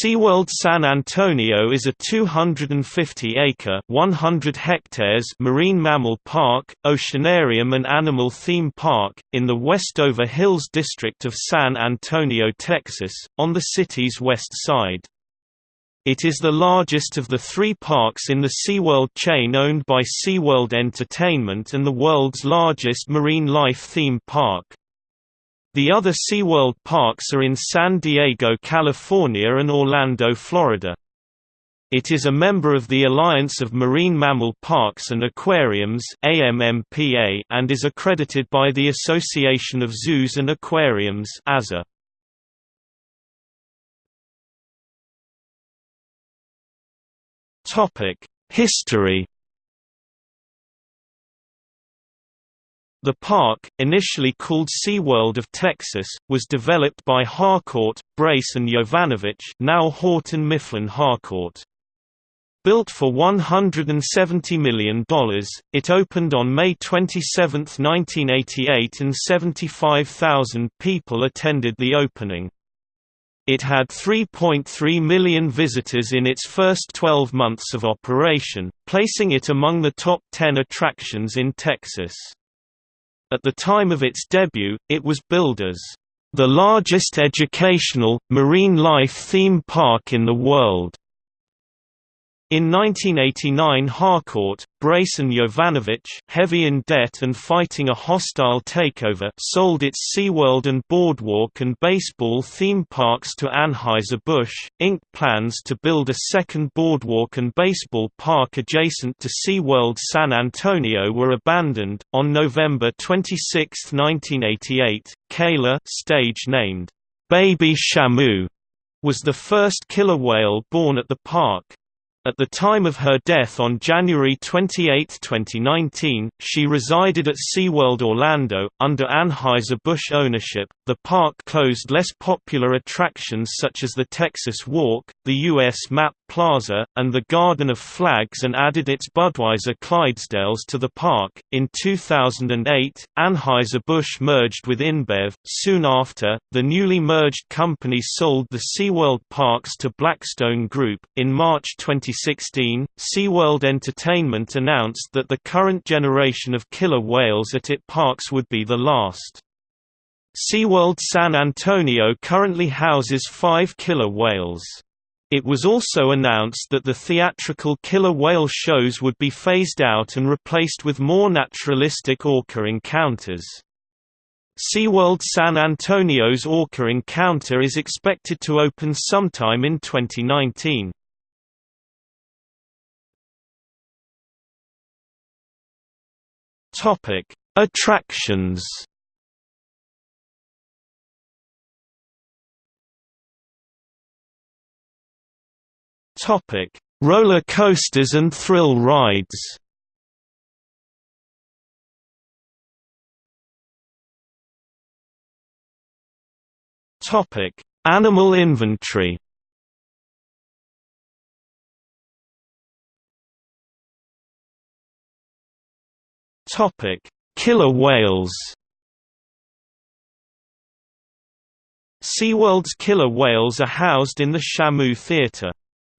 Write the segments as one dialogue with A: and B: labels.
A: SeaWorld San Antonio is a 250-acre (100 hectares) marine mammal park, oceanarium and animal theme park, in the Westover Hills district of San Antonio, Texas, on the city's west side. It is the largest of the three parks in the SeaWorld chain owned by SeaWorld Entertainment and the world's largest marine life theme park. The other SeaWorld parks are in San Diego, California and Orlando, Florida. It is a member of the Alliance of Marine Mammal Parks and Aquariums and is accredited by the Association of Zoos and Aquariums. History The park, initially called SeaWorld of Texas, was developed by Harcourt, Brace and Jovanovich now Houghton Mifflin Harcourt. Built for $170 million, it opened on May 27, 1988 and 75,000 people attended the opening. It had 3.3 million visitors in its first 12 months of operation, placing it among the top 10 attractions in Texas. At the time of its debut, it was billed as the largest educational, marine life theme park in the world. In 1989 Harcourt, Brace and Jovanovich heavy in debt and fighting a hostile takeover sold its SeaWorld and Boardwalk and baseball theme parks to Anheuser-Busch, Inc. Plans to build a second Boardwalk and baseball park adjacent to SeaWorld San Antonio were abandoned. On November 26, 1988, Kayla stage named Baby Shamu was the first killer whale born at the park. At the time of her death on January 28, 2019, she resided at SeaWorld Orlando. Under Anheuser-Busch ownership, the park closed less popular attractions such as the Texas Walk, the U.S. Map Plaza, and the Garden of Flags and added its Budweiser Clydesdales to the park. In 2008, Anheuser-Busch merged with InBev. Soon after, the newly merged company sold the SeaWorld parks to Blackstone Group. In March 2016, SeaWorld Entertainment announced that the current generation of killer whales at its parks would be the last. SeaWorld San Antonio currently houses five killer whales. It was also announced that the theatrical killer whale shows would be phased out and replaced with more naturalistic orca encounters. SeaWorld San Antonio's Orca Encounter is expected to open sometime in 2019. Topic: Attractions. Topic: Roller coasters and thrill rides. Topic: Animal inventory. Topic: Killer whales. SeaWorld's killer whales are housed in the Shamu Theatre.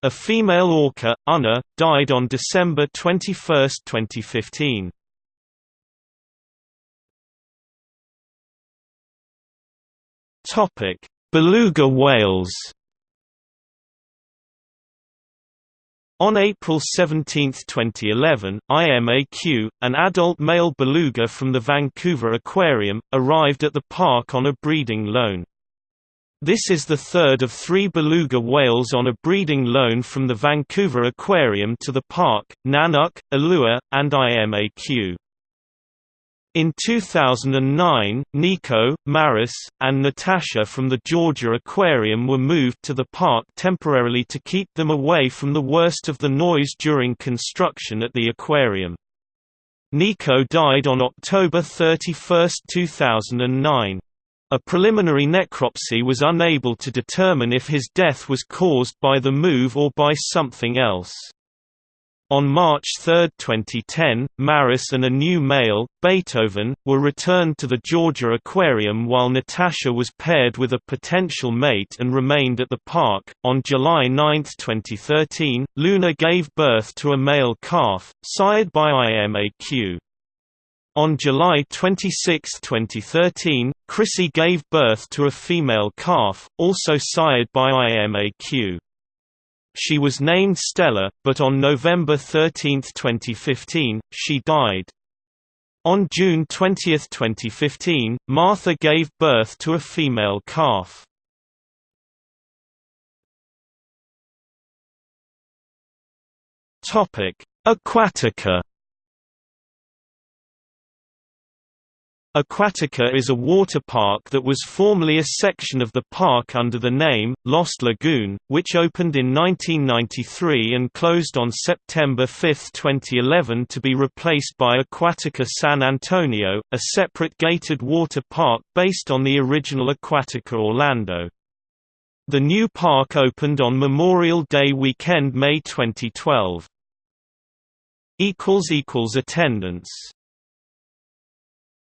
A: A female orca, Unna, died on December 21, 2015. Topic: Beluga whales. On April 17, 2011, IMAQ, an adult male beluga from the Vancouver Aquarium, arrived at the park on a breeding loan. This is the third of three beluga whales on a breeding loan from the Vancouver Aquarium to the park, Nanuq, Allua, and IMAQ. In 2009, Nico, Maris, and Natasha from the Georgia Aquarium were moved to the park temporarily to keep them away from the worst of the noise during construction at the aquarium. Nico died on October 31, 2009. A preliminary necropsy was unable to determine if his death was caused by the move or by something else. On March 3, 2010, Maris and a new male, Beethoven, were returned to the Georgia Aquarium while Natasha was paired with a potential mate and remained at the park. On July 9, 2013, Luna gave birth to a male calf, sired by IMAQ. On July 26, 2013, Chrissy gave birth to a female calf, also sired by IMAQ. She was named Stella, but on November 13, 2015, she died. On June 20, 2015, Martha gave birth to a female calf. Aquatica Aquatica is a water park that was formerly a section of the park under the name, Lost Lagoon, which opened in 1993 and closed on September 5, 2011 to be replaced by Aquatica San Antonio, a separate gated water park based on the original Aquatica Orlando. The new park opened on Memorial Day weekend May 2012. Attendance